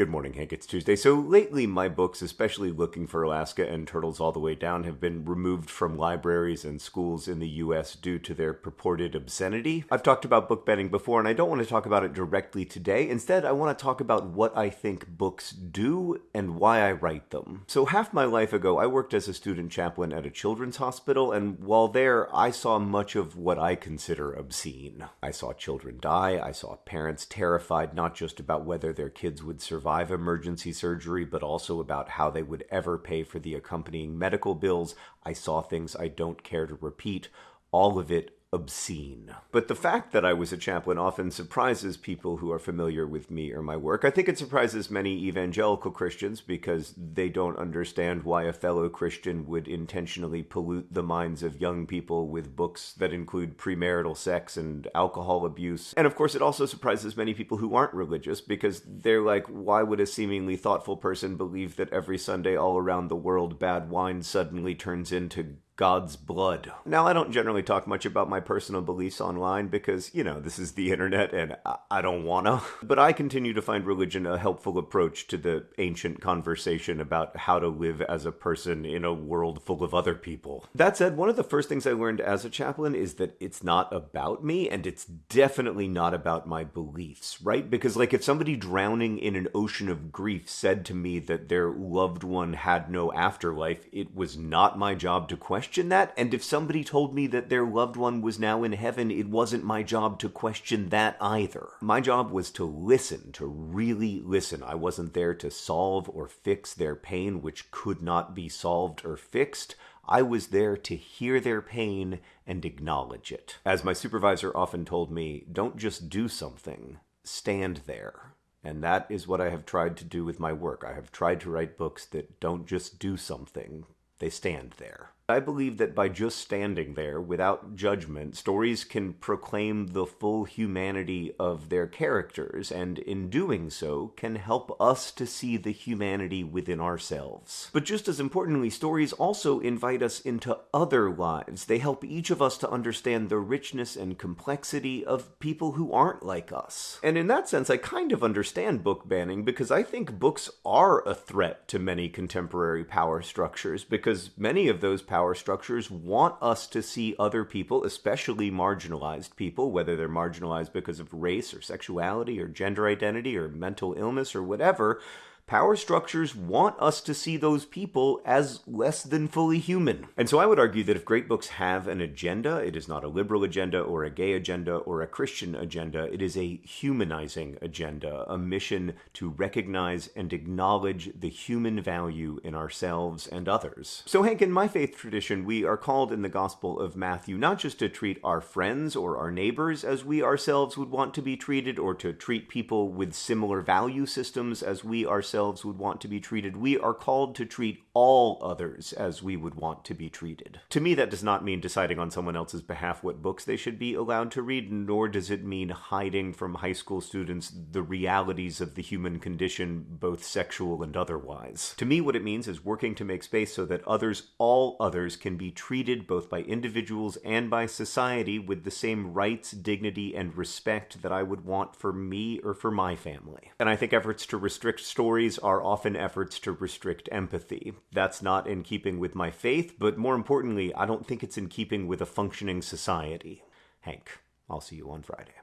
Good morning, Hank. It's Tuesday. So lately, my books, especially Looking for Alaska and Turtles All the Way Down, have been removed from libraries and schools in the US due to their purported obscenity. I've talked about book banning before, and I don't want to talk about it directly today. Instead, I want to talk about what I think books do and why I write them. So, half my life ago, I worked as a student chaplain at a children's hospital, and while there, I saw much of what I consider obscene. I saw children die, I saw parents terrified not just about whether their kids would survive survive emergency surgery, but also about how they would ever pay for the accompanying medical bills. I saw things I don't care to repeat. All of it obscene. But the fact that I was a chaplain often surprises people who are familiar with me or my work. I think it surprises many evangelical Christians because they don't understand why a fellow Christian would intentionally pollute the minds of young people with books that include premarital sex and alcohol abuse. And of course, it also surprises many people who aren't religious because they're like, why would a seemingly thoughtful person believe that every Sunday all around the world bad wine suddenly turns into God's blood. Now, I don't generally talk much about my personal beliefs online because, you know, this is the internet and I don't wanna. But I continue to find religion a helpful approach to the ancient conversation about how to live as a person in a world full of other people. That said, one of the first things I learned as a chaplain is that it's not about me and it's definitely not about my beliefs, right? Because, like, if somebody drowning in an ocean of grief said to me that their loved one had no afterlife, it was not my job to question question that. And if somebody told me that their loved one was now in heaven, it wasn't my job to question that either. My job was to listen, to really listen. I wasn't there to solve or fix their pain, which could not be solved or fixed. I was there to hear their pain and acknowledge it. As my supervisor often told me, don't just do something, stand there. And that is what I have tried to do with my work. I have tried to write books that don't just do something, they stand there. I believe that by just standing there without judgment, stories can proclaim the full humanity of their characters, and in doing so, can help us to see the humanity within ourselves. But just as importantly, stories also invite us into other lives. They help each of us to understand the richness and complexity of people who aren't like us. And in that sense, I kind of understand book banning because I think books are a threat to many contemporary power structures because many of those power power structures want us to see other people, especially marginalized people, whether they're marginalized because of race or sexuality or gender identity or mental illness or whatever, power structures want us to see those people as less than fully human. And so I would argue that if great books have an agenda, it is not a liberal agenda or a gay agenda or a Christian agenda, it is a humanizing agenda, a mission to recognize and acknowledge the human value in ourselves and others. So, Hank, in my faith tradition, we are called in the Gospel of Matthew not just to treat our friends or our neighbors as we ourselves would want to be treated, or to treat people with similar value systems as we ourselves ourselves would want to be treated. We are called to treat all others as we would want to be treated. To me, that does not mean deciding on someone else's behalf what books they should be allowed to read, nor does it mean hiding from high school students the realities of the human condition, both sexual and otherwise. To me, what it means is working to make space so that others, all others, can be treated both by individuals and by society with the same rights, dignity, and respect that I would want for me or for my family. And I think efforts to restrict stories are often efforts to restrict empathy. That's not in keeping with my faith, but more importantly, I don't think it's in keeping with a functioning society. Hank, I'll see you on Friday.